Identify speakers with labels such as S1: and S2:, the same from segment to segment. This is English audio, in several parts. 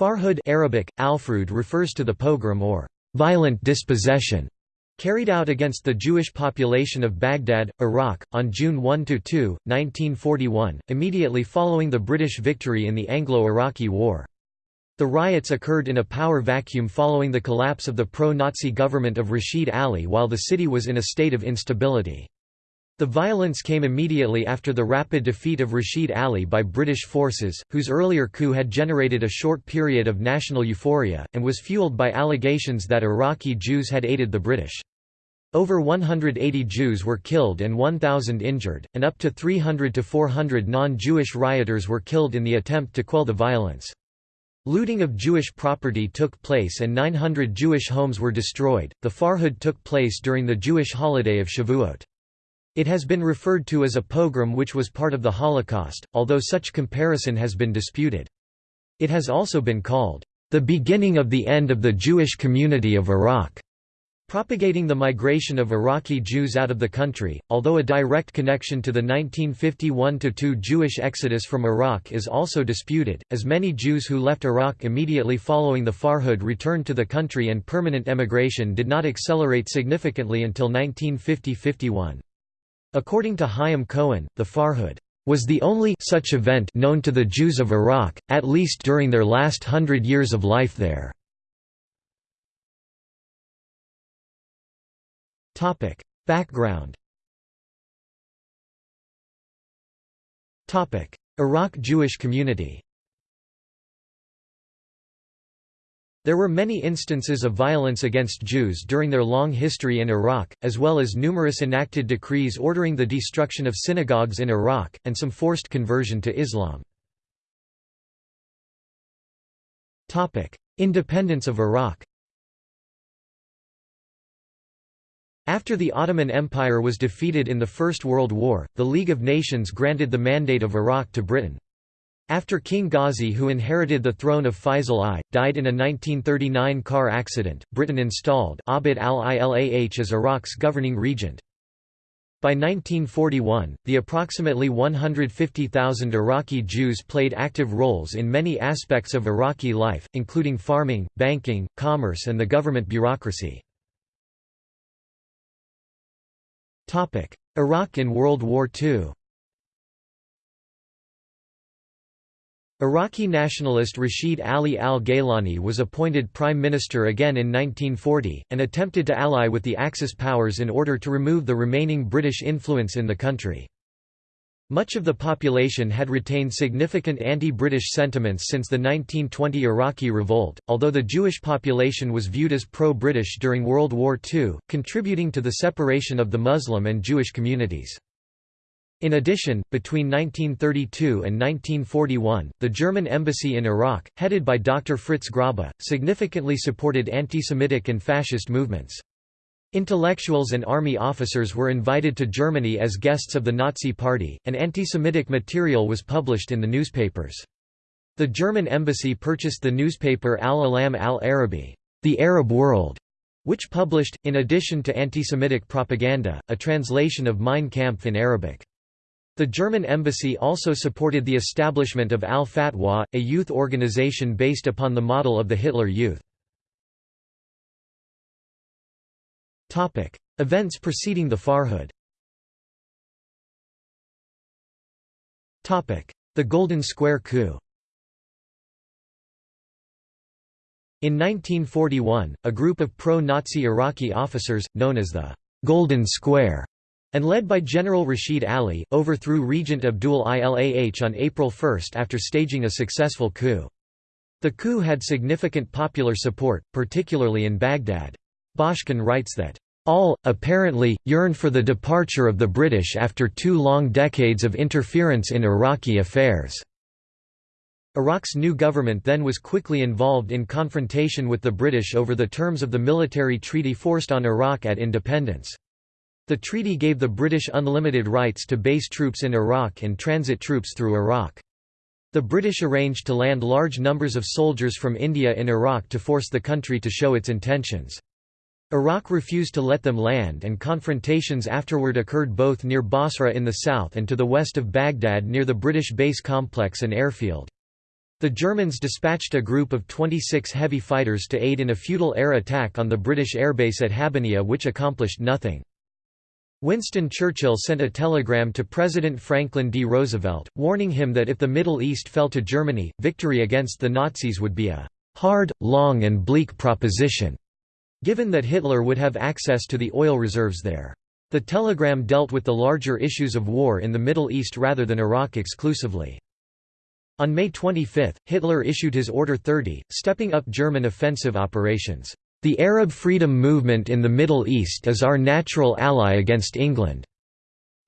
S1: Farhud Arabic, Alfrud refers to the pogrom or violent dispossession carried out against the Jewish population of Baghdad, Iraq, on June 1–2, 1941, immediately following the British victory in the Anglo-Iraqi War. The riots occurred in a power vacuum following the collapse of the pro-Nazi government of Rashid Ali while the city was in a state of instability. The violence came immediately after the rapid defeat of Rashid Ali by British forces, whose earlier coup had generated a short period of national euphoria, and was fueled by allegations that Iraqi Jews had aided the British. Over 180 Jews were killed and 1,000 injured, and up to 300 to 400 non-Jewish rioters were killed in the attempt to quell the violence. Looting of Jewish property took place and 900 Jewish homes were destroyed. The Farhud took place during the Jewish holiday of Shavuot. It has been referred to as a pogrom which was part of the Holocaust, although such comparison has been disputed. It has also been called, "...the beginning of the end of the Jewish community of Iraq." propagating the migration of Iraqi Jews out of the country, although a direct connection to the 1951–2 Jewish exodus from Iraq is also disputed, as many Jews who left Iraq immediately following the Farhud returned to the country and permanent emigration did not accelerate significantly until 1950–51. According to Chaim Cohen, the Farhud was the only such event known to the Jews of Iraq, at least during their last hundred years of life there. Background Iraq Jewish community There were many instances of violence against Jews during their long history in Iraq, as well as numerous enacted decrees ordering the destruction of synagogues in Iraq, and some forced conversion to Islam. Independence of Iraq After the Ottoman Empire was defeated in the First World War, the League of Nations granted the Mandate of Iraq to Britain. After King Ghazi who inherited the throne of Faisal I, died in a 1939 car accident, Britain installed Abd al-Ilah as Iraq's governing regent. By 1941, the approximately 150,000 Iraqi Jews played active roles in many aspects of Iraqi life, including farming, banking, commerce and the government bureaucracy. Iraq in World War II Iraqi nationalist Rashid Ali al-Gaylani was appointed prime minister again in 1940, and attempted to ally with the Axis powers in order to remove the remaining British influence in the country. Much of the population had retained significant anti-British sentiments since the 1920 Iraqi revolt, although the Jewish population was viewed as pro-British during World War II, contributing to the separation of the Muslim and Jewish communities. In addition, between 1932 and 1941, the German embassy in Iraq, headed by Dr. Fritz Grobba, significantly supported anti-Semitic and fascist movements. Intellectuals and army officers were invited to Germany as guests of the Nazi Party, and anti-Semitic material was published in the newspapers. The German embassy purchased the newspaper Al-Alam al-Arabi, the Arab World, which published, in addition to anti-Semitic propaganda, a translation of Mein Kampf in Arabic. The German embassy also supported the establishment of Al-Futuwa, a youth organization based upon the model of the Hitler Youth. Events preceding the Farhud. The Golden Square coup. In 1941, a group of pro-Nazi Iraqi officers, known as the «Golden Square», and led by General Rashid Ali, overthrew Regent Abdul Ilah on April 1 after staging a successful coup. The coup had significant popular support, particularly in Baghdad. Bashkin writes that, "...all, apparently, yearned for the departure of the British after two long decades of interference in Iraqi affairs." Iraq's new government then was quickly involved in confrontation with the British over the terms of the military treaty forced on Iraq at independence. The treaty gave the British unlimited rights to base troops in Iraq and transit troops through Iraq. The British arranged to land large numbers of soldiers from India in Iraq to force the country to show its intentions. Iraq refused to let them land and confrontations afterward occurred both near Basra in the south and to the west of Baghdad near the British base complex and airfield. The Germans dispatched a group of 26 heavy fighters to aid in a futile air attack on the British airbase at Habbaniyah which accomplished nothing. Winston Churchill sent a telegram to President Franklin D. Roosevelt, warning him that if the Middle East fell to Germany, victory against the Nazis would be a «hard, long and bleak proposition», given that Hitler would have access to the oil reserves there. The telegram dealt with the larger issues of war in the Middle East rather than Iraq exclusively. On May 25, Hitler issued his Order 30, stepping up German offensive operations. The Arab freedom movement in the Middle East is our natural ally against England.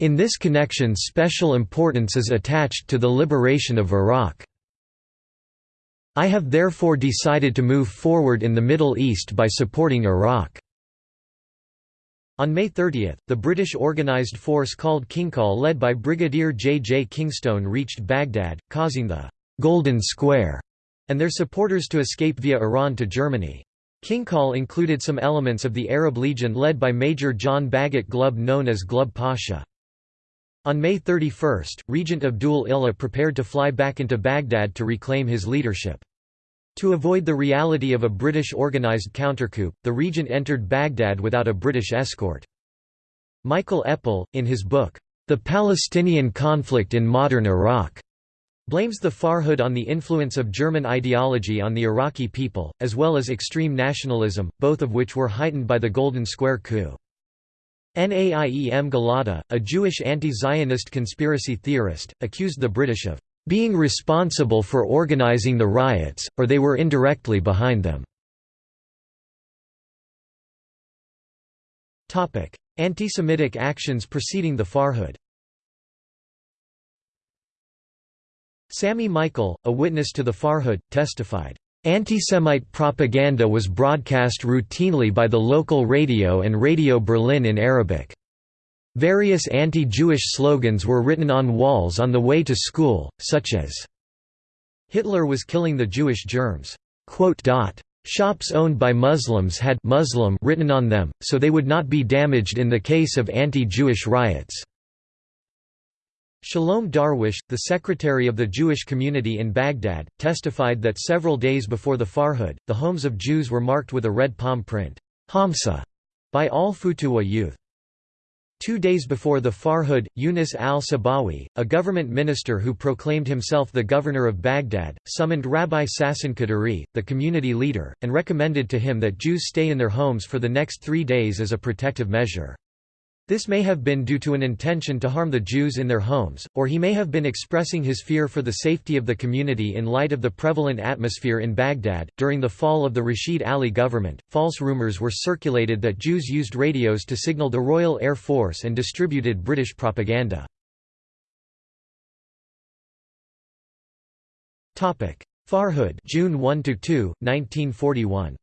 S1: In this connection special importance is attached to the liberation of Iraq. I have therefore decided to move forward in the Middle East by supporting Iraq. On May 30, the British organised force called Kingcol led by Brigadier J. J. Kingstone reached Baghdad, causing the «Golden Square» and their supporters to escape via Iran to Germany. Kingcol included some elements of the Arab Legion led by Major John Bagot Glubb known as Glubb Pasha. On May 31, Regent Abdul Illah prepared to fly back into Baghdad to reclaim his leadership. To avoid the reality of a British organised countercoup, the regent entered Baghdad without a British escort. Michael Eppel, in his book, The Palestinian Conflict in Modern Iraq, blames the Farhud on the influence of German ideology on the Iraqi people, as well as extreme nationalism, both of which were heightened by the Golden Square coup. Naeim Giladi, a Jewish anti-Zionist conspiracy theorist, accused the British of being responsible for organizing the riots, or they were indirectly behind them. Anti-Semitic actions preceding the Farhud Sami Michael, a witness to the Farhud, testified, "...anti-Semite propaganda was broadcast routinely by the local radio and Radio Berlin in Arabic. Various anti-Jewish slogans were written on walls on the way to school, such as, Hitler was killing the Jewish germs. Shops owned by Muslims had Muslim written on them, so they would not be damaged in the case of anti-Jewish riots. Shalom Darwish, the secretary of the Jewish community in Baghdad, testified that several days before the Farhud, the homes of Jews were marked with a red palm print Hamsa, by al-Futuwa youth. Two days before the Farhud, Yunus al-Sabawi, a government minister who proclaimed himself the governor of Baghdad, summoned Rabbi Sasson Kadari, the community leader, and recommended to him that Jews stay in their homes for the next three days as a protective measure. This may have been due to an intention to harm the Jews in their homes, or he may have been expressing his fear for the safety of the community in light of the prevalent atmosphere in Baghdad. During the fall of the Rashid Ali government, false rumors were circulated that Jews used radios to signal the Royal Air Force and distributed British propaganda. Farhud June 1 to 2, 1941.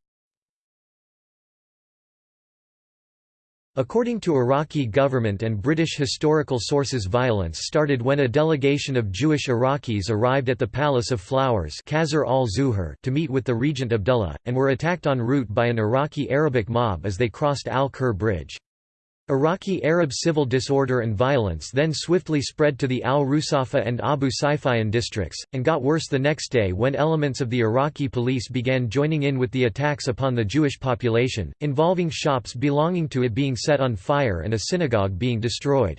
S1: According to Iraqi government and British historical sources violence started when a delegation of Jewish Iraqis arrived at the Palace of Flowers to meet with the Regent Abdullah, and were attacked en route by an Iraqi Arabic mob as they crossed Al-Kur Bridge. Iraqi Arab civil disorder and violence then swiftly spread to the al-Rusafa and Abu Saifian districts, and got worse the next day when elements of the Iraqi police began joining in with the attacks upon the Jewish population, involving shops belonging to it being set on fire and a synagogue being destroyed.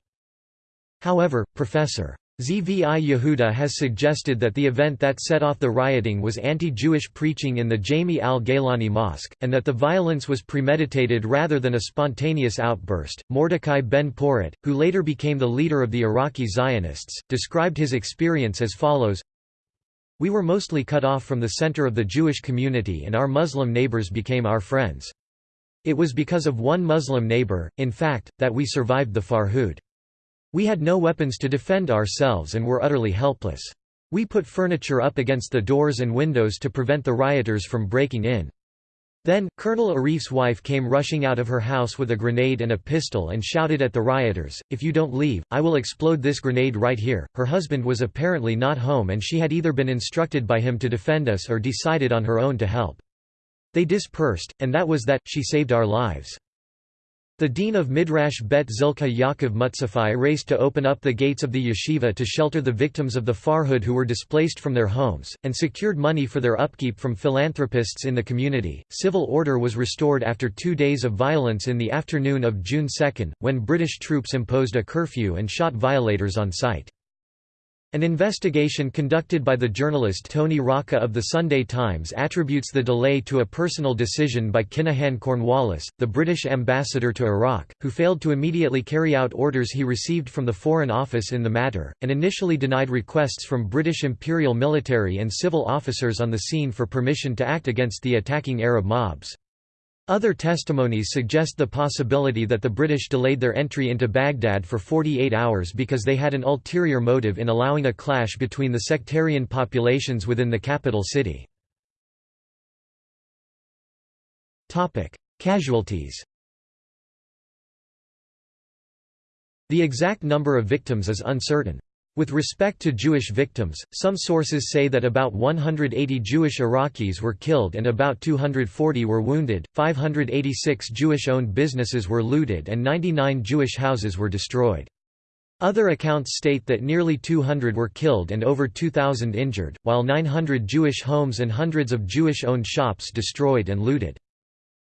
S1: However, Professor. Zvi Yehuda has suggested that the event that set off the rioting was anti-Jewish preaching in the Jami al-Gailani Mosque, and that the violence was premeditated rather than a spontaneous outburst. Mordecai ben Porat, who later became the leader of the Iraqi Zionists, described his experience as follows We were mostly cut off from the center of the Jewish community and our Muslim neighbors became our friends. It was because of one Muslim neighbor, in fact, that we survived the Farhud. We had no weapons to defend ourselves and were utterly helpless. We put furniture up against the doors and windows to prevent the rioters from breaking in. Then, Colonel Arif's wife came rushing out of her house with a grenade and a pistol and shouted at the rioters, If you don't leave, I will explode this grenade right here. Her husband was apparently not home and she had either been instructed by him to defend us or decided on her own to help. They dispersed, and that was that, she saved our lives. The dean of Midrash Bet Zilka Yaakov Mutzafi raced to open up the gates of the yeshiva to shelter the victims of the Farhud who were displaced from their homes, and secured money for their upkeep from philanthropists in the community. Civil order was restored after two days of violence in the afternoon of June 2, when British troops imposed a curfew and shot violators on sight. An investigation conducted by the journalist Tony Rocca of the Sunday Times attributes the delay to a personal decision by Kinahan Cornwallis, the British ambassador to Iraq, who failed to immediately carry out orders he received from the Foreign Office in the matter, and initially denied requests from British imperial military and civil officers on the scene for permission to act against the attacking Arab mobs. Other testimonies suggest the possibility that the British delayed their entry into Baghdad for 48 hours because they had an ulterior motive in allowing a clash between the sectarian populations within the capital city. Casualties The exact number of victims is uncertain. With respect to Jewish victims, some sources say that about 180 Jewish Iraqis were killed and about 240 were wounded, 586 Jewish-owned businesses were looted and 99 Jewish houses were destroyed. Other accounts state that nearly 200 were killed and over 2,000 injured, while 900 Jewish homes and hundreds of Jewish-owned shops destroyed and looted.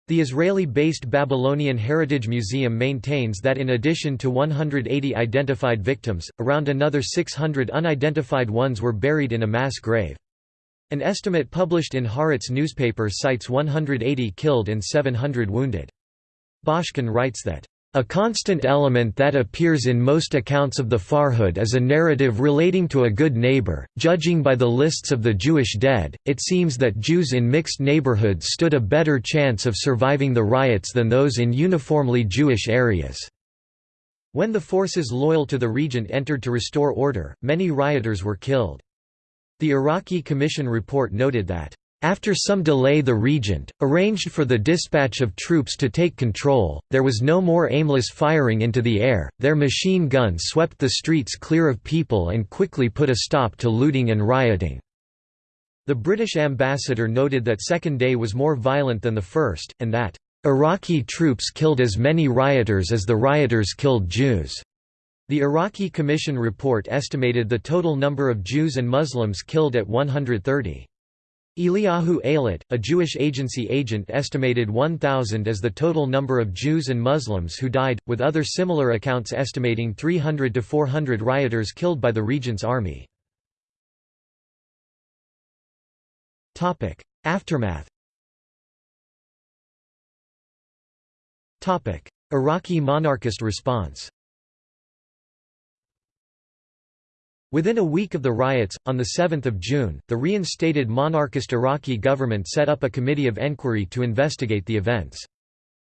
S1: The Israeli-based Babylonian Heritage Museum maintains that in addition to 180 identified victims, around another 600 unidentified ones were buried in a mass grave. An estimate published in Haaretz newspaper cites 180 killed and 700 wounded. Bashkin writes that a constant element that appears in most accounts of the Farhud is a narrative relating to a good neighbor. Judging by the lists of the Jewish dead, it seems that Jews in mixed neighborhoods stood a better chance of surviving the riots than those in uniformly Jewish areas. When the forces loyal to the regent entered to restore order, many rioters were killed. The Iraqi Commission report noted that after some delay the regent, arranged for the dispatch of troops to take control, there was no more aimless firing into the air, their machine guns swept the streets clear of people and quickly put a stop to looting and rioting. The British ambassador noted that second day was more violent than the first, and that, "...Iraqi troops killed as many rioters as the rioters killed Jews." The Iraqi Commission report estimated the total number of Jews and Muslims killed at 130. Eliyahu Eilat, a Jewish agency agent estimated 1,000 as the total number of Jews and Muslims who died, with other similar accounts estimating 300 to 400 rioters killed by the regent's army. Aftermath Iraqi monarchist response Within a week of the riots, on 7 June, the reinstated monarchist Iraqi government set up a committee of enquiry to investigate the events.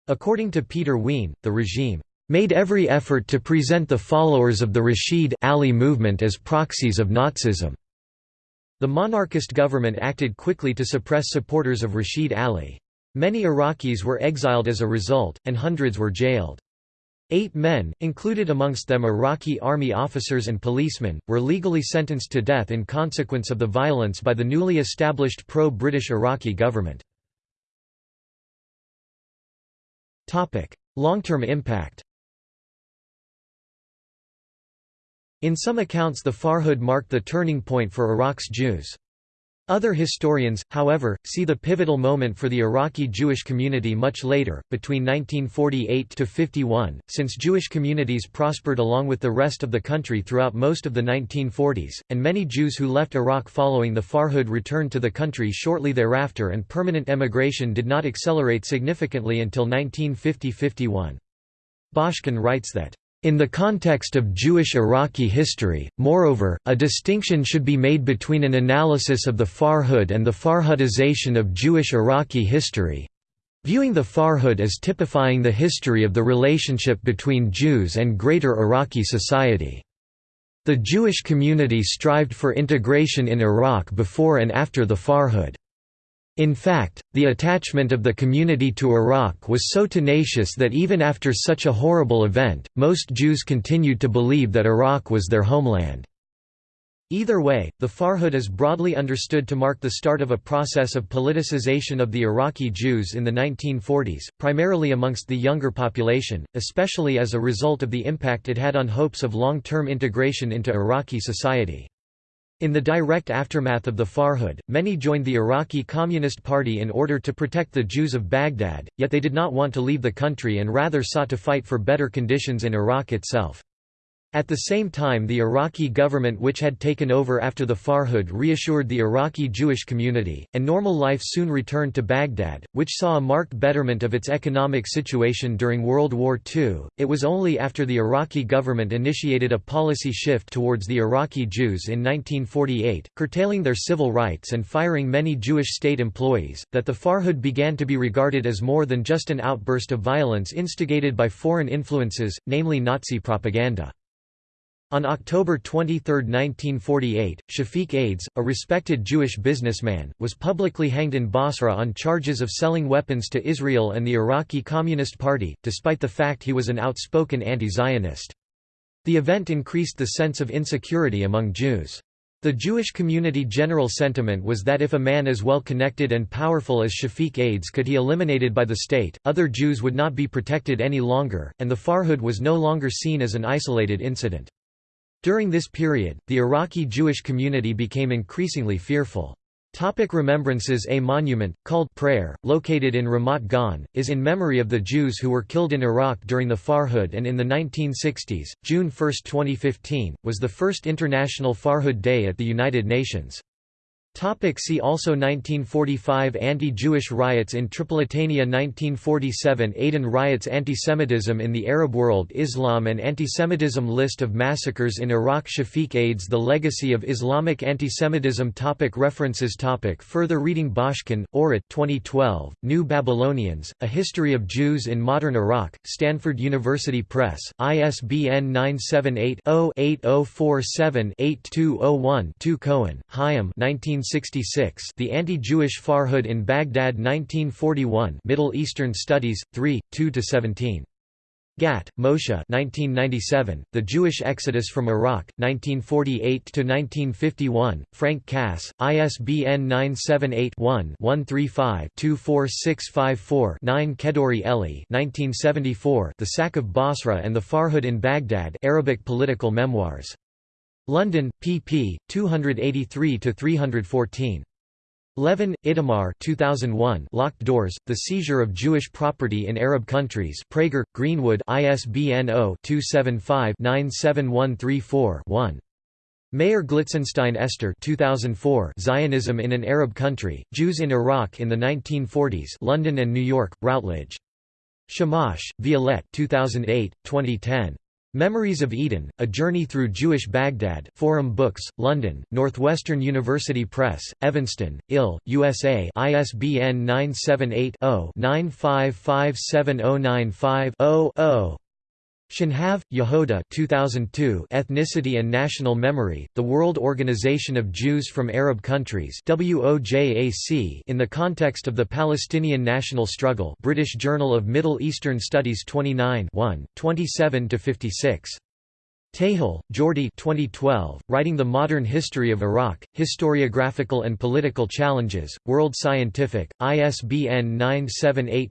S1: According to Peter Wien, the regime made every effort to present the followers of the Rashid Ali movement as proxies of Nazism. The monarchist government acted quickly to suppress supporters of Rashid Ali. Many Iraqis were exiled as a result, and hundreds were jailed. Eight men, included amongst them Iraqi army officers and policemen, were legally sentenced to death in consequence of the violence by the newly established pro-British Iraqi government. Long-term impact In some accounts the Farhud marked the turning point for Iraq's Jews. Other historians, however, see the pivotal moment for the Iraqi Jewish community much later, between 1948 to 51, since Jewish communities prospered along with the rest of the country throughout most of the 1940s, and many Jews who left Iraq following the Farhud returned to the country shortly thereafter and permanent emigration did not accelerate significantly until 1950–51. Bashkin writes that in the context of Jewish Iraqi history, moreover, a distinction should be made between an analysis of the Farhud and the Farhudization of Jewish Iraqi history viewing the Farhud as typifying the history of the relationship between Jews and greater Iraqi society. The Jewish community strived for integration in Iraq before and after the Farhud. In fact, the attachment of the community to Iraq was so tenacious that even after such a horrible event, most Jews continued to believe that Iraq was their homeland. Either way, the Farhud is broadly understood to mark the start of a process of politicization of the Iraqi Jews in the 1940s, primarily amongst the younger population, especially as a result of the impact it had on hopes of long-term integration into Iraqi society. In the direct aftermath of the Farhud, many joined the Iraqi Communist Party in order to protect the Jews of Baghdad, yet they did not want to leave the country and rather sought to fight for better conditions in Iraq itself. At the same time the Iraqi government which had taken over after the Farhud reassured the Iraqi Jewish community, and normal life soon returned to Baghdad, which saw a marked betterment of its economic situation during World War II. It was only after the Iraqi government initiated a policy shift towards the Iraqi Jews in 1948, curtailing their civil rights and firing many Jewish state employees, that the Farhud began to be regarded as more than just an outburst of violence instigated by foreign influences, namely Nazi propaganda. On October 23, 1948, Shafiq Ades, a respected Jewish businessman, was publicly hanged in Basra on charges of selling weapons to Israel and the Iraqi Communist Party, despite the fact he was an outspoken anti-Zionist. The event increased the sense of insecurity among Jews. The Jewish community general sentiment was that if a man as well connected and powerful as Shafiq Ades could be eliminated by the state, other Jews would not be protected any longer, and the Farhud was no longer seen as an isolated incident. During this period, the Iraqi Jewish community became increasingly fearful. Topic remembrances A monument, called Prayer, located in Ramat Gan, is in memory of the Jews who were killed in Iraq during the Farhud and in the 1960s. June 1, 2015, was the first International Farhud Day at the United Nations. Topic see also 1945 Anti-Jewish riots in Tripolitania 1947 Aden riots Antisemitism in the Arab world Islam and antisemitism List of massacres in Iraq Shafiq Ades The legacy of Islamic antisemitism topic References topic Further reading Bashkin, Orit 2012, New Babylonians, A History of Jews in Modern Iraq, Stanford University Press, ISBN 978 0 8047 8201 2 Cohen, Chaim 19 1966 The Anti-Jewish Farhud in Baghdad 1941 Middle Eastern Studies, 3, 2–17. Gat, Moshe 1997, The Jewish Exodus from Iraq, 1948–1951, Frank Cass, ISBN 978-1-135-24654-9 Kedourie Eli 1974, The Sack of Basra and the Farhud in Baghdad Arabic Political Memoirs. London, pp. 283–314. Levin, Itamar 2001 Locked Doors, The Seizure of Jewish Property in Arab Countries Praeger, Greenwood ISBN 0-275-97134-1. Meir Glitzenstein Esther 2004 Zionism in an Arab Country, Jews in Iraq in the 1940s London and New York, Routledge. Shamash, Violette 2008, 2010. Memories of Eden, A Journey Through Jewish Baghdad Forum Books, London, Northwestern University Press, Evanston, IL, USA ISBN 978 0 9557095 0 Shenhav, Yehoda 2002 Ethnicity and National Memory, The World Organization of Jews from Arab Countries WOJAC in the context of the Palestinian national struggle British Journal of Middle Eastern Studies 29 27–56. Tejel, Jordi 2012, Writing the Modern History of Iraq, Historiographical and Political Challenges, World Scientific, ISBN 978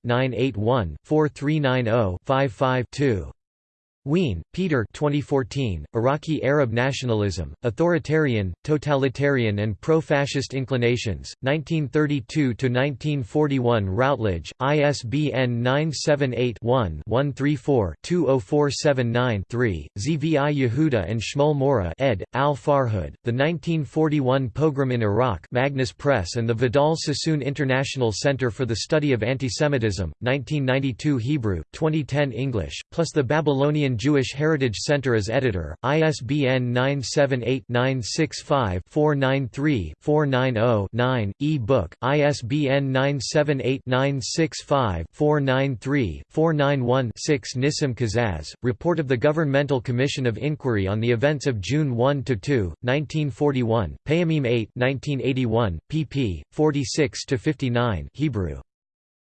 S1: Wien, Peter 2014, Iraqi Arab Nationalism, Authoritarian, Totalitarian and Pro-Fascist Inclinations, 1932–1941 Routledge, ISBN 978-1-134-20479-3, Zvi Yehuda and Shmuel Moreh ed., Al-Farhud, The 1941 Pogrom in Iraq Magnus Press and the Vidal Sassoon International Center for the Study of Antisemitism, 1992 Hebrew, 2010 English, plus the Babylonian Jewish Heritage Center as editor, ISBN 978-965-493-490-9, e-book, ISBN 978-965-493-491-6 Nissim Kazaz, Report of the Governmental Commission of Inquiry on the Events of June 1–2, 1941, Pe'amim 8 1981, pp. 46–59 Hebrew.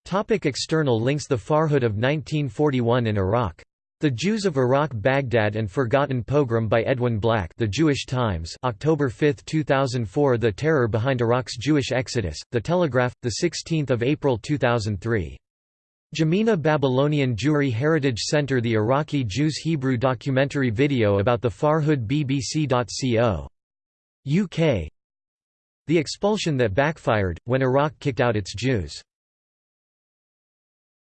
S1: Topic external links The Farhud of 1941 in Iraq The Jews of Iraq Baghdad and Forgotten Pogrom by Edwin Black The Jewish Times October 5, 2004 The Terror Behind Iraq's Jewish Exodus, The Telegraph, 16 April 2003. Jamina Babylonian Jewry Heritage Center The Iraqi Jews Hebrew documentary video about the Farhud BBC.co. UK The expulsion that backfired, when Iraq kicked out its Jews